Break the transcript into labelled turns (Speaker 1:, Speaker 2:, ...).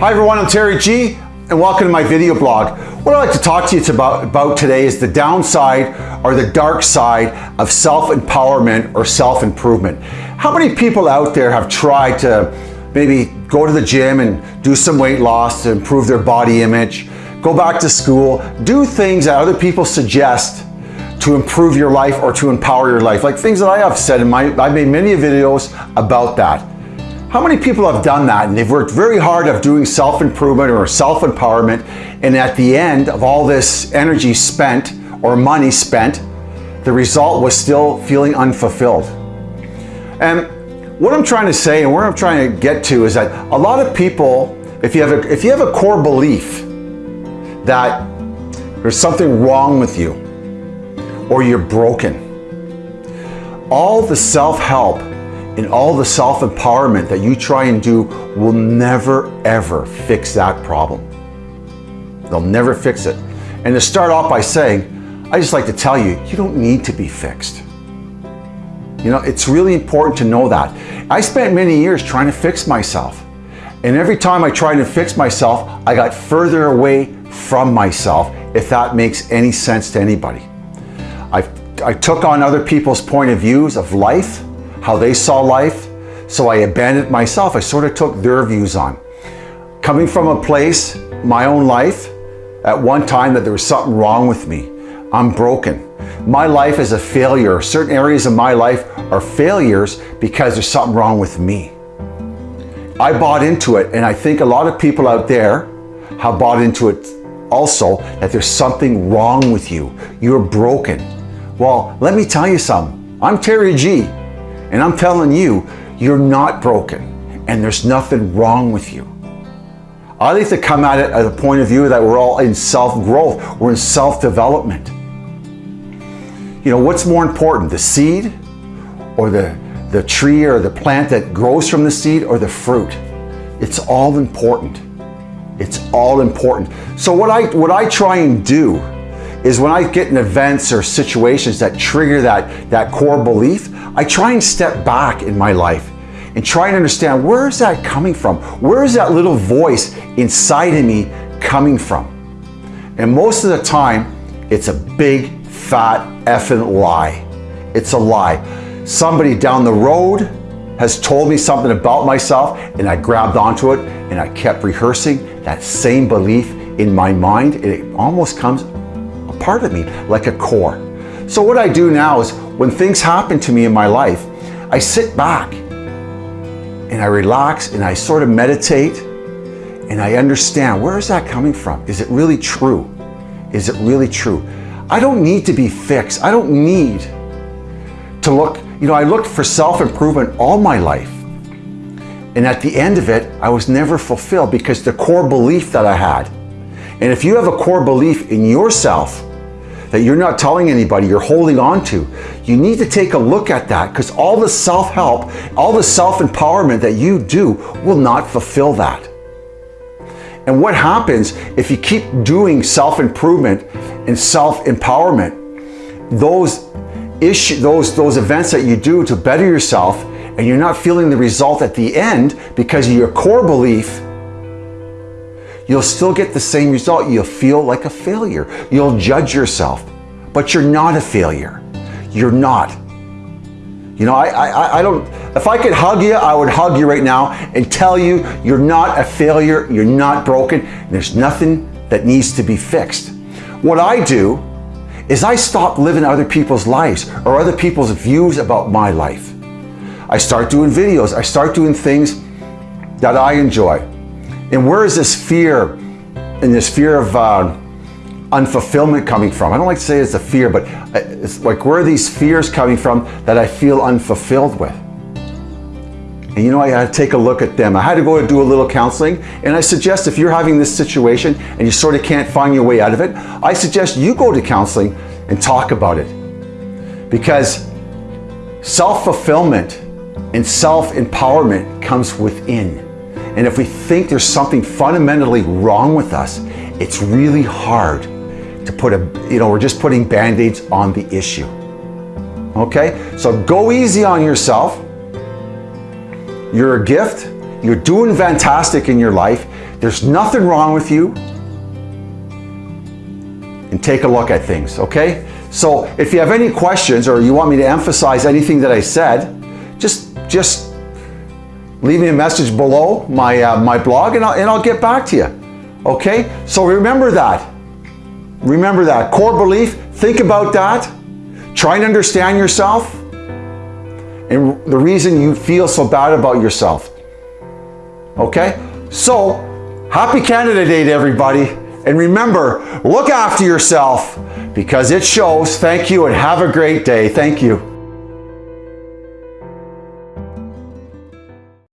Speaker 1: Hi everyone, I'm Terry G and welcome to my video blog. What I'd like to talk to you about, about today is the downside or the dark side of self-empowerment or self-improvement. How many people out there have tried to maybe go to the gym and do some weight loss to improve their body image, go back to school, do things that other people suggest to improve your life or to empower your life, like things that I have said in my, I've made many videos about that. How many people have done that and they've worked very hard of doing self-improvement or self-empowerment and at the end of all this energy spent or money spent, the result was still feeling unfulfilled. And what I'm trying to say and where I'm trying to get to is that a lot of people, if you have a, if you have a core belief that there's something wrong with you or you're broken, all the self-help and all the self-empowerment that you try and do will never ever fix that problem. They'll never fix it. And to start off by saying, I just like to tell you, you don't need to be fixed. You know, it's really important to know that. I spent many years trying to fix myself. And every time I tried to fix myself, I got further away from myself, if that makes any sense to anybody. I, I took on other people's point of views of life, how they saw life. So I abandoned myself. I sort of took their views on. Coming from a place, my own life, at one time that there was something wrong with me. I'm broken. My life is a failure. Certain areas of my life are failures because there's something wrong with me. I bought into it and I think a lot of people out there have bought into it also that there's something wrong with you. You're broken. Well, let me tell you something. I'm Terry G. And I'm telling you, you're not broken and there's nothing wrong with you. I like to come at it at a point of view that we're all in self-growth, we're in self-development. You know, what's more important, the seed or the, the tree or the plant that grows from the seed or the fruit? It's all important. It's all important. So what I, what I try and do is when I get in events or situations that trigger that, that core belief, I try and step back in my life and try and understand where is that coming from? Where is that little voice inside of me coming from? And most of the time, it's a big, fat, effing lie. It's a lie. Somebody down the road has told me something about myself and I grabbed onto it and I kept rehearsing that same belief in my mind. And it almost comes part of me like a core. So what I do now is when things happen to me in my life, I sit back and I relax and I sort of meditate and I understand where is that coming from? Is it really true? Is it really true? I don't need to be fixed. I don't need to look, you know, I looked for self-improvement all my life. And at the end of it, I was never fulfilled because the core belief that I had. And if you have a core belief in yourself, that you're not telling anybody, you're holding on to. You need to take a look at that because all the self-help, all the self-empowerment that you do will not fulfill that. And what happens if you keep doing self-improvement and self-empowerment, those issue, those, those events that you do to better yourself and you're not feeling the result at the end because your core belief you'll still get the same result. You'll feel like a failure. You'll judge yourself, but you're not a failure. You're not. You know, I, I, I don't, if I could hug you, I would hug you right now and tell you you're not a failure, you're not broken, there's nothing that needs to be fixed. What I do is I stop living other people's lives or other people's views about my life. I start doing videos, I start doing things that I enjoy. And where is this fear and this fear of uh, unfulfillment coming from? I don't like to say it's a fear, but uh, it's like where are these fears coming from that I feel unfulfilled with? And you know, I had to take a look at them. I had to go and do a little counseling. And I suggest if you're having this situation and you sort of can't find your way out of it, I suggest you go to counseling and talk about it. Because self-fulfillment and self-empowerment comes within. And if we think there's something fundamentally wrong with us, it's really hard to put a, you know, we're just putting band-aids on the issue. Okay? So go easy on yourself. You're a gift. You're doing fantastic in your life. there's nothing wrong with you and take a look at things, okay? So if you have any questions or you want me to emphasize anything that I said, just, just leave me a message below my, uh, my blog and I'll, and I'll get back to you, okay? So remember that. Remember that. Core belief, think about that. Try and understand yourself and the reason you feel so bad about yourself. Okay? So, happy Canada Day to everybody. And remember, look after yourself because it shows. Thank you and have a great day. Thank you.